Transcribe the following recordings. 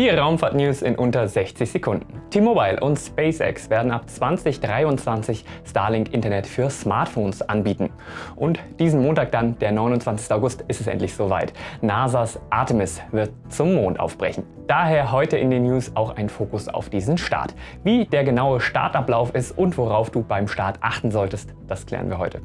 Die Raumfahrt-News in unter 60 Sekunden. T-Mobile und SpaceX werden ab 2023 Starlink-Internet für Smartphones anbieten. Und diesen Montag dann, der 29. August, ist es endlich soweit. NASAs Artemis wird zum Mond aufbrechen. Daher heute in den News auch ein Fokus auf diesen Start. Wie der genaue Startablauf ist und worauf du beim Start achten solltest, das klären wir heute.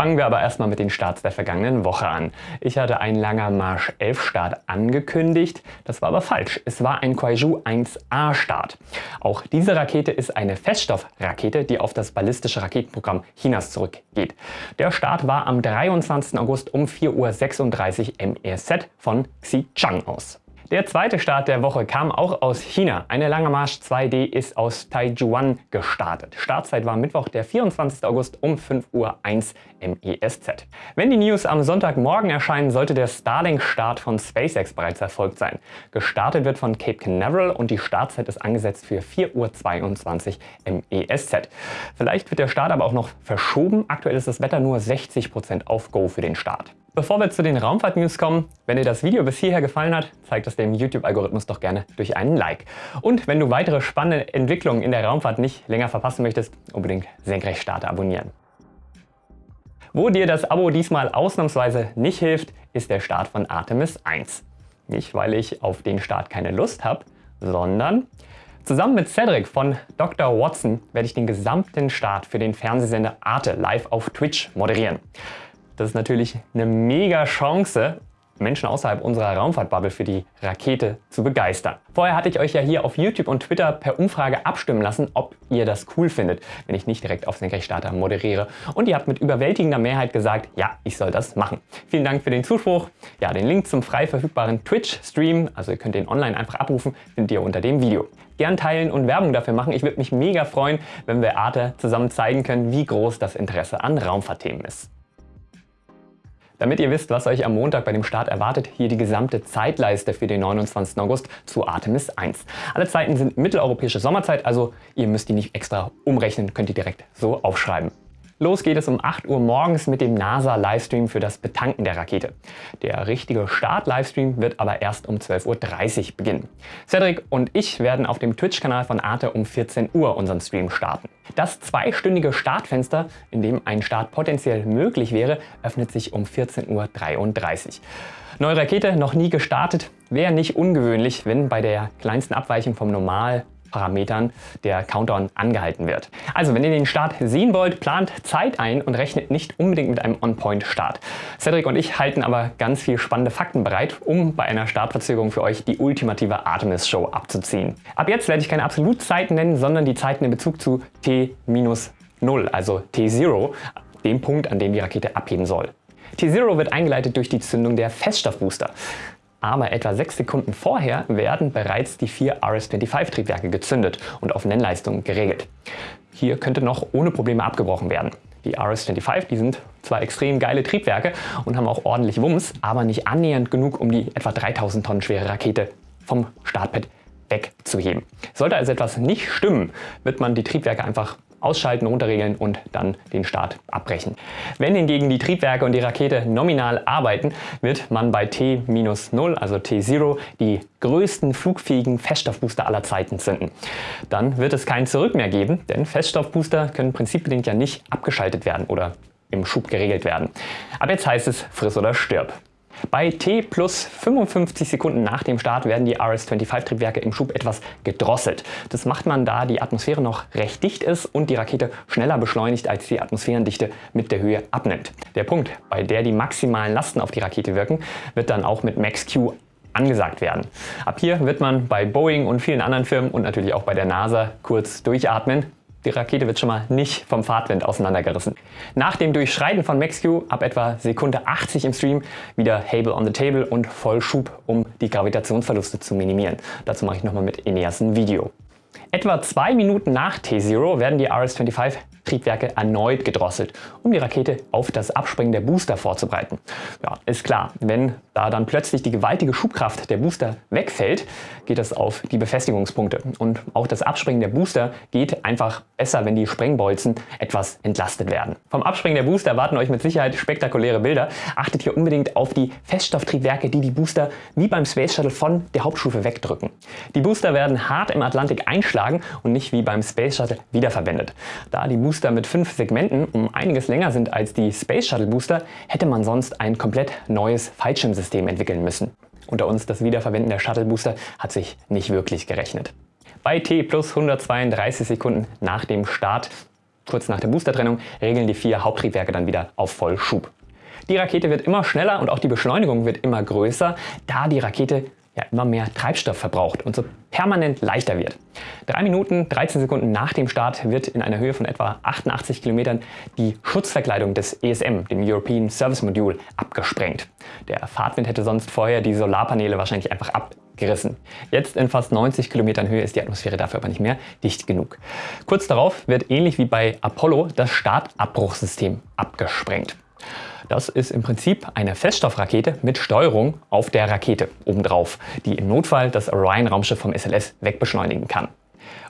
Fangen wir aber erstmal mit den Starts der vergangenen Woche an. Ich hatte einen Langer Marsch 11 Start angekündigt, das war aber falsch. Es war ein Kuaizhou 1A Start. Auch diese Rakete ist eine Feststoffrakete, die auf das ballistische Raketenprogramm Chinas zurückgeht. Der Start war am 23. August um 4.36 Uhr MEZ von Xichang aus. Der zweite Start der Woche kam auch aus China. Eine Lange Marsch 2D ist aus Taijuan gestartet. Startzeit war Mittwoch, der 24. August um 5.01 Uhr MESZ. Wenn die News am Sonntagmorgen erscheinen, sollte der Starlink-Start von SpaceX bereits erfolgt sein. Gestartet wird von Cape Canaveral und die Startzeit ist angesetzt für 4.22 Uhr MESZ. Vielleicht wird der Start aber auch noch verschoben. Aktuell ist das Wetter nur 60% auf Go für den Start. Bevor wir zu den Raumfahrt-News kommen, wenn dir das Video bis hierher gefallen hat, zeig das dem YouTube-Algorithmus doch gerne durch einen Like. Und wenn du weitere spannende Entwicklungen in der Raumfahrt nicht länger verpassen möchtest, unbedingt Senkrechtstarter abonnieren. Wo dir das Abo diesmal ausnahmsweise nicht hilft, ist der Start von Artemis 1. Nicht, weil ich auf den Start keine Lust habe, sondern Zusammen mit Cedric von Dr. Watson werde ich den gesamten Start für den Fernsehsender Arte live auf Twitch moderieren. Das ist natürlich eine mega Chance, Menschen außerhalb unserer Raumfahrtbubble für die Rakete zu begeistern. Vorher hatte ich euch ja hier auf YouTube und Twitter per Umfrage abstimmen lassen, ob ihr das cool findet, wenn ich nicht direkt auf Senkrechtstarter moderiere. Und ihr habt mit überwältigender Mehrheit gesagt, ja, ich soll das machen. Vielen Dank für den Zuspruch. Ja, den Link zum frei verfügbaren Twitch-Stream, also ihr könnt den online einfach abrufen, findet ihr unter dem Video. Gern teilen und Werbung dafür machen. Ich würde mich mega freuen, wenn wir Arte zusammen zeigen können, wie groß das Interesse an Raumfahrtthemen ist. Damit ihr wisst, was euch am Montag bei dem Start erwartet, hier die gesamte Zeitleiste für den 29. August zu Artemis 1. Alle Zeiten sind mitteleuropäische Sommerzeit, also ihr müsst die nicht extra umrechnen, könnt ihr direkt so aufschreiben. Los geht es um 8 Uhr morgens mit dem NASA-Livestream für das Betanken der Rakete. Der richtige Start-Livestream wird aber erst um 12.30 Uhr beginnen. Cedric und ich werden auf dem Twitch-Kanal von Arte um 14 Uhr unseren Stream starten. Das zweistündige Startfenster, in dem ein Start potenziell möglich wäre, öffnet sich um 14.33 Uhr. Neue Rakete noch nie gestartet, wäre nicht ungewöhnlich, wenn bei der kleinsten Abweichung vom Normal Parametern der Countdown angehalten wird. Also wenn ihr den Start sehen wollt, plant Zeit ein und rechnet nicht unbedingt mit einem On-Point-Start. Cedric und ich halten aber ganz viel spannende Fakten bereit, um bei einer Startverzögerung für euch die ultimative Artemis-Show abzuziehen. Ab jetzt werde ich keine Absolutzeiten nennen, sondern die Zeiten in Bezug zu T-0, also T0, dem Punkt, an dem die Rakete abheben soll. T0 wird eingeleitet durch die Zündung der Feststoffbooster aber etwa sechs Sekunden vorher werden bereits die vier RS-25-Triebwerke gezündet und auf Nennleistung geregelt. Hier könnte noch ohne Probleme abgebrochen werden. Die RS-25 die sind zwar extrem geile Triebwerke und haben auch ordentlich Wumms, aber nicht annähernd genug, um die etwa 3000 Tonnen schwere Rakete vom Startpad wegzuheben. Sollte also etwas nicht stimmen, wird man die Triebwerke einfach ausschalten, runterregeln und dann den Start abbrechen. Wenn hingegen die Triebwerke und die Rakete nominal arbeiten, wird man bei T-0, also T0, die größten flugfähigen Feststoffbooster aller Zeiten zünden. Dann wird es kein Zurück mehr geben, denn Feststoffbooster können prinzipbedingt ja nicht abgeschaltet werden oder im Schub geregelt werden. Ab jetzt heißt es friss oder stirb. Bei T plus 55 Sekunden nach dem Start werden die RS-25-Triebwerke im Schub etwas gedrosselt. Das macht man, da die Atmosphäre noch recht dicht ist und die Rakete schneller beschleunigt, als die Atmosphärendichte mit der Höhe abnimmt. Der Punkt, bei der die maximalen Lasten auf die Rakete wirken, wird dann auch mit Max-Q angesagt werden. Ab hier wird man bei Boeing und vielen anderen Firmen und natürlich auch bei der NASA kurz durchatmen, die Rakete wird schon mal nicht vom Fahrtwind auseinandergerissen. Nach dem Durchschreiten von MaxQ ab etwa Sekunde 80 im Stream wieder Hable on the Table und Vollschub, um die Gravitationsverluste zu minimieren. Dazu mache ich nochmal mit Ineas ein Video. Etwa zwei Minuten nach T0 werden die RS-25 Triebwerke erneut gedrosselt, um die Rakete auf das Abspringen der Booster vorzubereiten. Ja, ist klar, wenn da dann plötzlich die gewaltige Schubkraft der Booster wegfällt, geht das auf die Befestigungspunkte. Und auch das Abspringen der Booster geht einfach besser, wenn die Sprengbolzen etwas entlastet werden. Vom Abspringen der Booster erwarten euch mit Sicherheit spektakuläre Bilder. Achtet hier unbedingt auf die Feststofftriebwerke, die die Booster wie beim Space Shuttle von der Hauptstufe wegdrücken. Die Booster werden hart im Atlantik einschlagen und nicht wie beim Space Shuttle wiederverwendet. Da die Booster mit fünf Segmenten um einiges länger sind als die Space Shuttle Booster, hätte man sonst ein komplett neues Fallschirmsystem entwickeln müssen. Unter uns das Wiederverwenden der Shuttle Booster hat sich nicht wirklich gerechnet. Bei T plus 132 Sekunden nach dem Start, kurz nach der Boostertrennung, regeln die vier Haupttriebwerke dann wieder auf Vollschub. Die Rakete wird immer schneller und auch die Beschleunigung wird immer größer, da die Rakete ja immer mehr Treibstoff verbraucht und so permanent leichter wird. 3 Minuten 13 Sekunden nach dem Start wird in einer Höhe von etwa 88 Kilometern die Schutzverkleidung des ESM, dem European Service Module, abgesprengt. Der Fahrtwind hätte sonst vorher die Solarpaneele wahrscheinlich einfach abgerissen. Jetzt in fast 90 Kilometern Höhe ist die Atmosphäre dafür aber nicht mehr dicht genug. Kurz darauf wird ähnlich wie bei Apollo das Startabbruchsystem abgesprengt. Das ist im Prinzip eine Feststoffrakete mit Steuerung auf der Rakete obendrauf, die im Notfall das Orion-Raumschiff vom SLS wegbeschleunigen kann.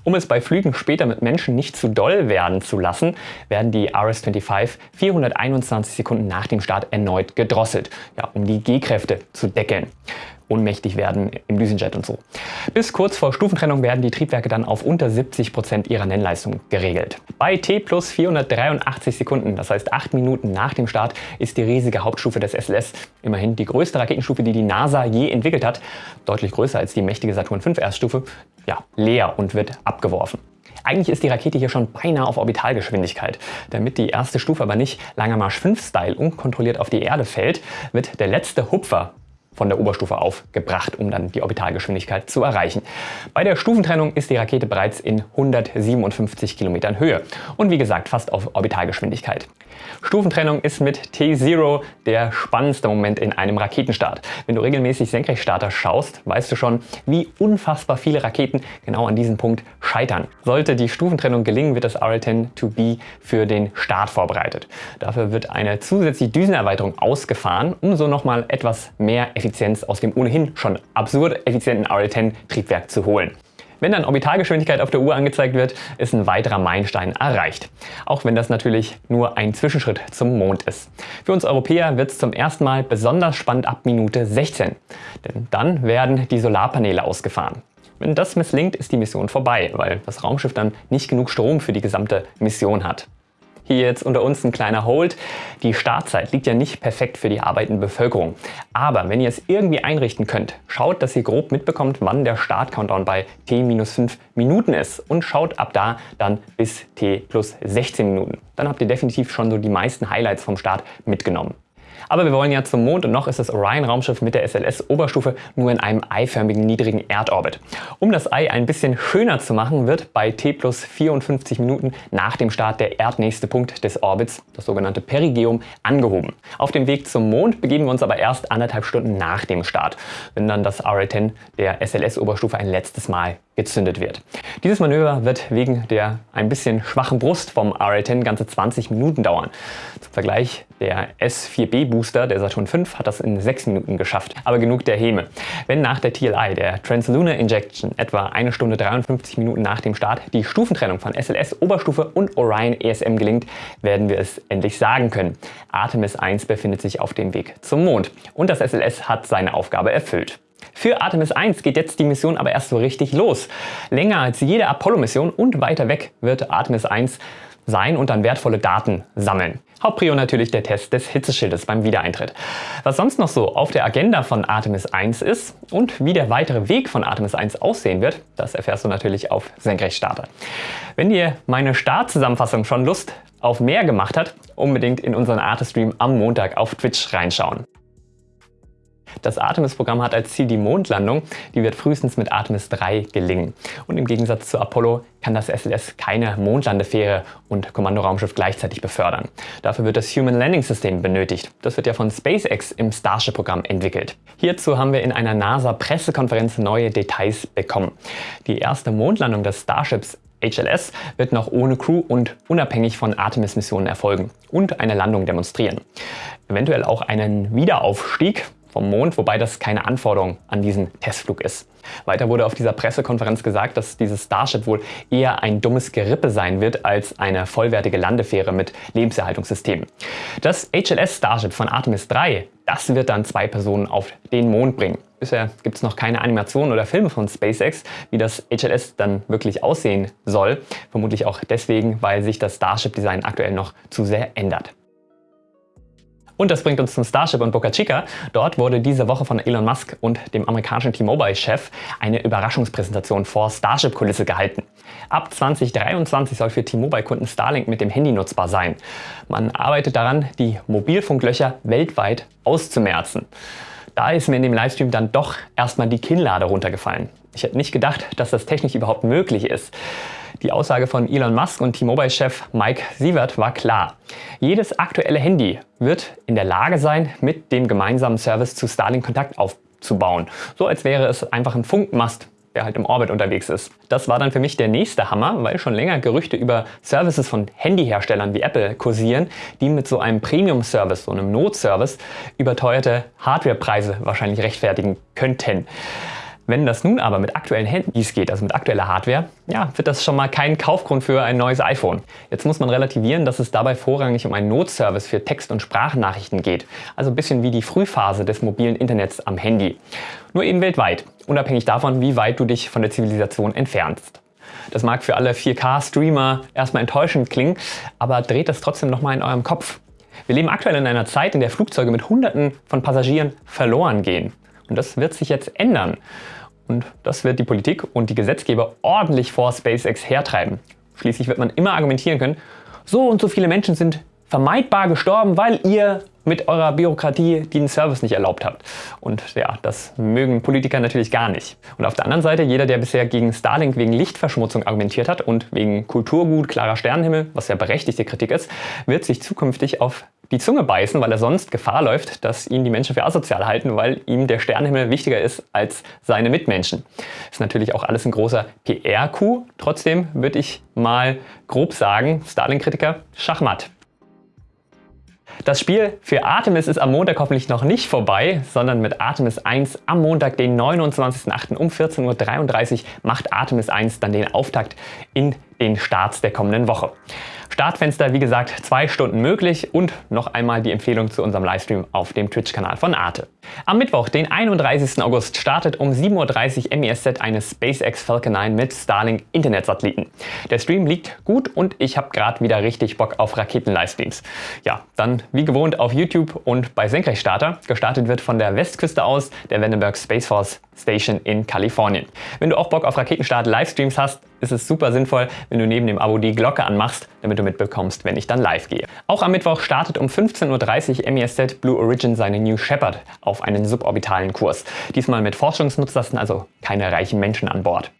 Um es bei Flügen später mit Menschen nicht zu doll werden zu lassen, werden die RS-25 421 Sekunden nach dem Start erneut gedrosselt, ja, um die G-Kräfte zu deckeln ohnmächtig werden im Düsenjet und so. Bis kurz vor Stufentrennung werden die Triebwerke dann auf unter 70 Prozent ihrer Nennleistung geregelt. Bei T plus 483 Sekunden, das heißt 8 Minuten nach dem Start, ist die riesige Hauptstufe des SLS, immerhin die größte Raketenstufe, die die NASA je entwickelt hat, deutlich größer als die mächtige Saturn V Erststufe, ja, leer und wird abgeworfen. Eigentlich ist die Rakete hier schon beinahe auf Orbitalgeschwindigkeit. Damit die erste Stufe aber nicht Langer Marsch 5 Style unkontrolliert auf die Erde fällt, wird der letzte Hupfer von der Oberstufe aufgebracht, um dann die Orbitalgeschwindigkeit zu erreichen. Bei der Stufentrennung ist die Rakete bereits in 157 Kilometern Höhe und wie gesagt fast auf Orbitalgeschwindigkeit. Stufentrennung ist mit T0 der spannendste Moment in einem Raketenstart. Wenn du regelmäßig Senkrechtstarter schaust, weißt du schon, wie unfassbar viele Raketen genau an diesem Punkt scheitern. Sollte die Stufentrennung gelingen, wird das RL-10-2B für den Start vorbereitet. Dafür wird eine zusätzliche Düsenerweiterung ausgefahren, um so nochmal etwas mehr Effizienz aus dem ohnehin schon absurd effizienten RL-10-Triebwerk zu holen. Wenn dann Orbitalgeschwindigkeit auf der Uhr angezeigt wird, ist ein weiterer Meilenstein erreicht. Auch wenn das natürlich nur ein Zwischenschritt zum Mond ist. Für uns Europäer wird es zum ersten Mal besonders spannend ab Minute 16. Denn dann werden die Solarpaneele ausgefahren. Wenn das misslingt, ist die Mission vorbei, weil das Raumschiff dann nicht genug Strom für die gesamte Mission hat. Hier jetzt unter uns ein kleiner Hold. Die Startzeit liegt ja nicht perfekt für die arbeitende Bevölkerung. Aber wenn ihr es irgendwie einrichten könnt, schaut, dass ihr grob mitbekommt, wann der Start-Countdown bei T-5 Minuten ist und schaut ab da dann bis T plus 16 Minuten. Dann habt ihr definitiv schon so die meisten Highlights vom Start mitgenommen. Aber wir wollen ja zum Mond und noch ist das Orion-Raumschiff mit der SLS-Oberstufe nur in einem eiförmigen niedrigen Erdorbit. Um das Ei ein bisschen schöner zu machen, wird bei T plus 54 Minuten nach dem Start der erdnächste Punkt des Orbits, das sogenannte Perigeum, angehoben. Auf dem Weg zum Mond begeben wir uns aber erst anderthalb Stunden nach dem Start, wenn dann das RL-10 der SLS-Oberstufe ein letztes Mal gezündet wird. Dieses Manöver wird wegen der ein bisschen schwachen Brust vom RL-10 ganze 20 Minuten dauern. Zum Vergleich, der S4B Booster der Saturn V hat das in 6 Minuten geschafft. Aber genug der Häme. Wenn nach der TLI, der Translunar Injection, etwa eine Stunde 53 Minuten nach dem Start die Stufentrennung von SLS Oberstufe und Orion ESM gelingt, werden wir es endlich sagen können. Artemis 1 befindet sich auf dem Weg zum Mond und das SLS hat seine Aufgabe erfüllt. Für Artemis 1 geht jetzt die Mission aber erst so richtig los. Länger als jede Apollo-Mission und weiter weg wird Artemis 1 sein und dann wertvolle Daten sammeln. Hauptprio natürlich der Test des Hitzeschildes beim Wiedereintritt. Was sonst noch so auf der Agenda von Artemis 1 ist und wie der weitere Weg von Artemis 1 aussehen wird, das erfährst du natürlich auf Senkrechtstarter. Wenn dir meine Startzusammenfassung schon Lust auf mehr gemacht hat, unbedingt in unseren Artistream am Montag auf Twitch reinschauen. Das Artemis-Programm hat als Ziel die Mondlandung, die wird frühestens mit Artemis 3 gelingen. Und im Gegensatz zu Apollo kann das SLS keine Mondlandefähre und Kommandoraumschiff gleichzeitig befördern. Dafür wird das Human Landing System benötigt. Das wird ja von SpaceX im Starship-Programm entwickelt. Hierzu haben wir in einer NASA-Pressekonferenz neue Details bekommen. Die erste Mondlandung des Starships HLS wird noch ohne Crew und unabhängig von Artemis-Missionen erfolgen und eine Landung demonstrieren. Eventuell auch einen Wiederaufstieg vom Mond, wobei das keine Anforderung an diesen Testflug ist. Weiter wurde auf dieser Pressekonferenz gesagt, dass dieses Starship wohl eher ein dummes Gerippe sein wird als eine vollwertige Landefähre mit Lebenserhaltungssystem. Das HLS Starship von Artemis 3, das wird dann zwei Personen auf den Mond bringen. Bisher gibt es noch keine Animationen oder Filme von SpaceX, wie das HLS dann wirklich aussehen soll. Vermutlich auch deswegen, weil sich das Starship-Design aktuell noch zu sehr ändert. Und das bringt uns zum Starship und Boca Chica. Dort wurde diese Woche von Elon Musk und dem amerikanischen T-Mobile-Chef eine Überraschungspräsentation vor Starship-Kulisse gehalten. Ab 2023 soll für T-Mobile-Kunden Starlink mit dem Handy nutzbar sein. Man arbeitet daran, die Mobilfunklöcher weltweit auszumerzen. Da ist mir in dem Livestream dann doch erstmal die Kinnlade runtergefallen. Ich hätte nicht gedacht, dass das technisch überhaupt möglich ist. Die Aussage von Elon Musk und T-Mobile-Chef Mike Sievert war klar. Jedes aktuelle Handy wird in der Lage sein, mit dem gemeinsamen Service zu Starlink Kontakt aufzubauen. So als wäre es einfach ein Funkmast, der halt im Orbit unterwegs ist. Das war dann für mich der nächste Hammer, weil schon länger Gerüchte über Services von Handyherstellern wie Apple kursieren, die mit so einem Premium-Service, so einem Notservice, überteuerte Hardwarepreise wahrscheinlich rechtfertigen könnten. Wenn das nun aber mit aktuellen Handys geht, also mit aktueller Hardware, ja, wird das schon mal kein Kaufgrund für ein neues iPhone. Jetzt muss man relativieren, dass es dabei vorrangig um einen Notservice für Text- und Sprachnachrichten geht. Also ein bisschen wie die Frühphase des mobilen Internets am Handy. Nur eben weltweit, unabhängig davon, wie weit du dich von der Zivilisation entfernst. Das mag für alle 4K-Streamer erstmal enttäuschend klingen, aber dreht das trotzdem nochmal in eurem Kopf. Wir leben aktuell in einer Zeit, in der Flugzeuge mit Hunderten von Passagieren verloren gehen. Und das wird sich jetzt ändern. Und das wird die Politik und die Gesetzgeber ordentlich vor SpaceX hertreiben. Schließlich wird man immer argumentieren können, so und so viele Menschen sind vermeidbar gestorben, weil ihr mit eurer Bürokratie den Service nicht erlaubt habt. Und ja, das mögen Politiker natürlich gar nicht. Und auf der anderen Seite, jeder, der bisher gegen Starlink wegen Lichtverschmutzung argumentiert hat und wegen Kulturgut, klarer Sternenhimmel, was ja berechtigte Kritik ist, wird sich zukünftig auf die Zunge beißen, weil er sonst Gefahr läuft, dass ihn die Menschen für asozial halten, weil ihm der Sternenhimmel wichtiger ist als seine Mitmenschen. Ist natürlich auch alles ein großer PR-Coup. Trotzdem würde ich mal grob sagen, Starlink-Kritiker, Schachmatt. Das Spiel für Artemis ist am Montag hoffentlich noch nicht vorbei, sondern mit Artemis 1 am Montag, den 29.08. um 14.33 Uhr macht Artemis 1 dann den Auftakt in den Starts der kommenden Woche. Startfenster, wie gesagt, zwei Stunden möglich und noch einmal die Empfehlung zu unserem Livestream auf dem Twitch-Kanal von Arte. Am Mittwoch, den 31. August, startet um 7.30 Uhr MESZ eine SpaceX Falcon 9 mit Starlink Internetsatelliten. Der Stream liegt gut und ich habe gerade wieder richtig Bock auf Raketen-Livestreams. Ja, dann wie gewohnt auf YouTube und bei Senkrechtstarter. Gestartet wird von der Westküste aus der Vandenberg Space Force Station in Kalifornien. Wenn du auch Bock auf Raketenstart-Livestreams hast, ist es super sinnvoll, wenn du neben dem Abo die Glocke anmachst, damit du mitbekommst, wenn ich dann live gehe. Auch am Mittwoch startet um 15.30 Uhr MESZ Blue Origin seine New Shepard auf einen suborbitalen Kurs. Diesmal mit Forschungsnutzlasten, also keine reichen Menschen an Bord.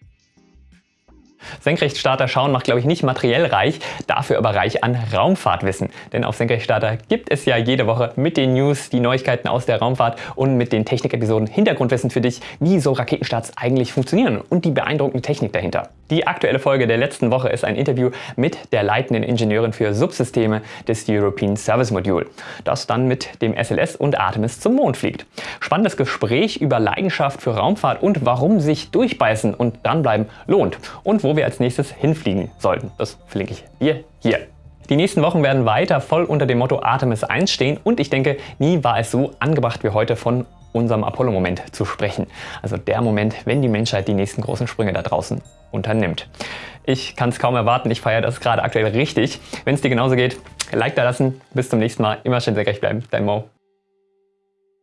Senkrechtstarter schauen macht, glaube ich, nicht materiell reich, dafür aber reich an Raumfahrtwissen. Denn auf Senkrechtstarter gibt es ja jede Woche mit den News, die Neuigkeiten aus der Raumfahrt und mit den Technikepisoden Hintergrundwissen für dich, wie so Raketenstarts eigentlich funktionieren und die beeindruckende Technik dahinter. Die aktuelle Folge der letzten Woche ist ein Interview mit der leitenden Ingenieurin für Subsysteme des European Service Module, das dann mit dem SLS und Artemis zum Mond fliegt. Spannendes Gespräch über Leidenschaft für Raumfahrt und warum sich durchbeißen und dranbleiben lohnt und wo wo wir als nächstes hinfliegen sollten. Das verlinke ich dir hier. Die nächsten Wochen werden weiter voll unter dem Motto Artemis 1 stehen und ich denke, nie war es so angebracht wie heute von unserem Apollo-Moment zu sprechen. Also der Moment, wenn die Menschheit die nächsten großen Sprünge da draußen unternimmt. Ich kann es kaum erwarten, ich feiere das gerade aktuell richtig. Wenn es dir genauso geht, Like da lassen. Bis zum nächsten Mal. Immer schön sehr recht bleiben. Dein Mo.